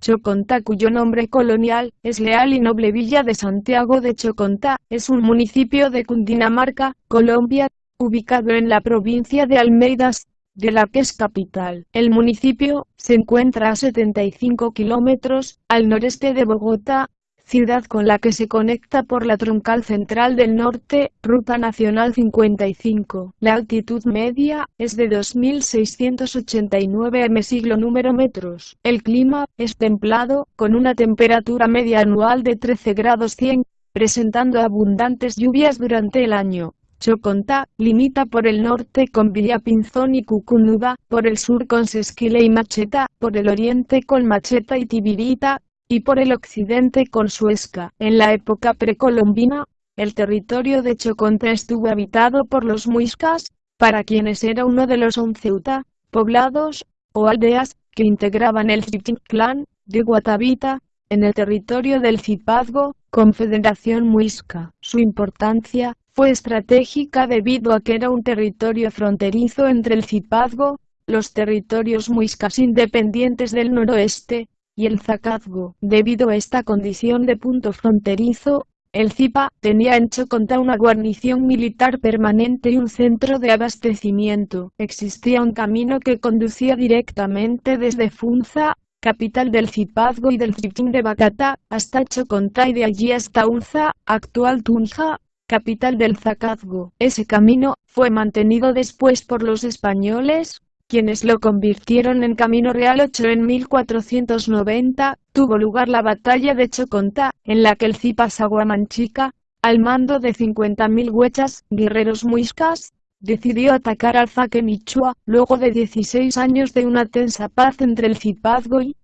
Chocontá cuyo nombre colonial es Leal y Noble Villa de Santiago de Chocontá, es un municipio de Cundinamarca, Colombia, ubicado en la provincia de Almeidas, de la que es capital. El municipio se encuentra a 75 kilómetros al noreste de Bogotá, ciudad con la que se conecta por la troncal central del norte, Ruta Nacional 55. La altitud media es de 2.689 m siglo número metros. El clima es templado, con una temperatura media anual de 13 grados 100, presentando abundantes lluvias durante el año. Chocontá, limita por el norte con Villapinzón y Cucunuba, por el sur con Sesquile y Macheta, por el oriente con Macheta y Tibirita, y por el occidente con Suesca. En la época precolombina, el territorio de Chocontá estuvo habitado por los muiscas, para quienes era uno de los once uta, poblados, o aldeas, que integraban el Chichín clan, de Guatavita, en el territorio del Cipazgo, Confederación Muisca. Su importancia, fue estratégica debido a que era un territorio fronterizo entre el Cipazgo, los territorios muiscas independientes del noroeste, y el Zacazgo. Debido a esta condición de punto fronterizo, el Zipa tenía en Chocontá una guarnición militar permanente y un centro de abastecimiento. Existía un camino que conducía directamente desde Funza, capital del Zipazgo y del Zitín de Bacata, hasta Chocontá y de allí hasta Unza, actual Tunja, capital del Zacazgo. Ese camino fue mantenido después por los españoles, quienes lo convirtieron en Camino Real 8 en 1490, tuvo lugar la batalla de Chocontá, en la que el Zipas Aguamanchica, al mando de 50.000 huechas, guerreros muiscas, decidió atacar al Zaque Michua, luego de 16 años de una tensa paz entre el Zipazgo y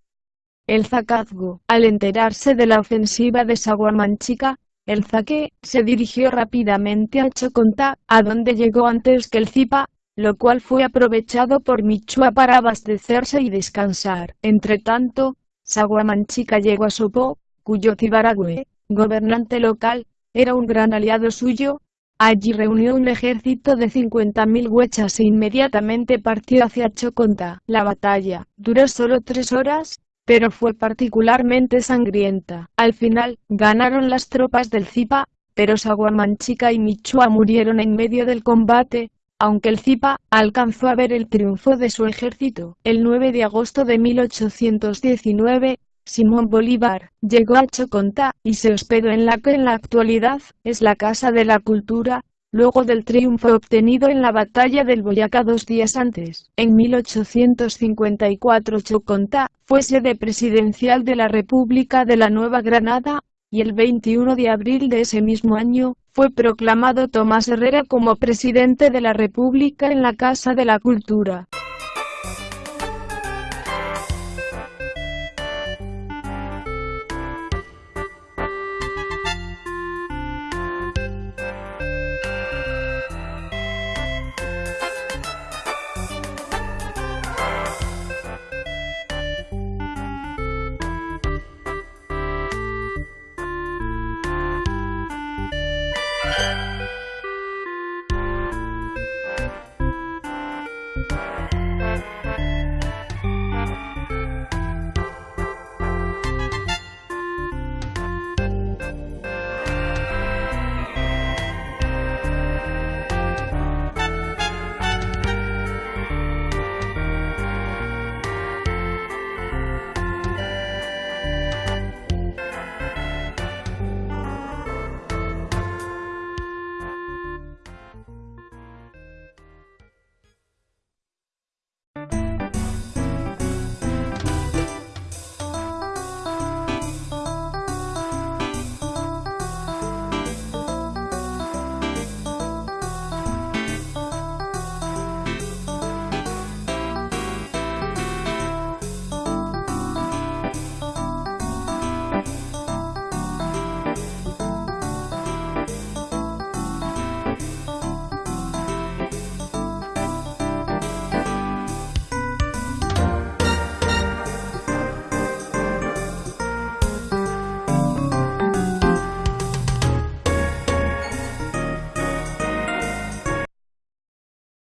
el Zacazgo. Al enterarse de la ofensiva de Saguamanchica, el Zaque se dirigió rápidamente a Chocontá, a donde llegó antes que el Zipa, lo cual fue aprovechado por Michua para abastecerse y descansar. Entretanto, Saguamanchica llegó a Sopó, cuyo Cibaragüe, gobernante local, era un gran aliado suyo. Allí reunió un ejército de 50.000 huechas e inmediatamente partió hacia Choconta. La batalla duró solo tres horas, pero fue particularmente sangrienta. Al final, ganaron las tropas del Zipa, pero Saguamanchica y Michua murieron en medio del combate, aunque el Zipa alcanzó a ver el triunfo de su ejército. El 9 de agosto de 1819, Simón Bolívar llegó a Chocontá y se hospedó en la que en la actualidad es la Casa de la Cultura, luego del triunfo obtenido en la batalla del Boyacá dos días antes. En 1854 Chocontá fue sede presidencial de la República de la Nueva Granada, y el 21 de abril de ese mismo año, fue proclamado Tomás Herrera como presidente de la República en la Casa de la Cultura.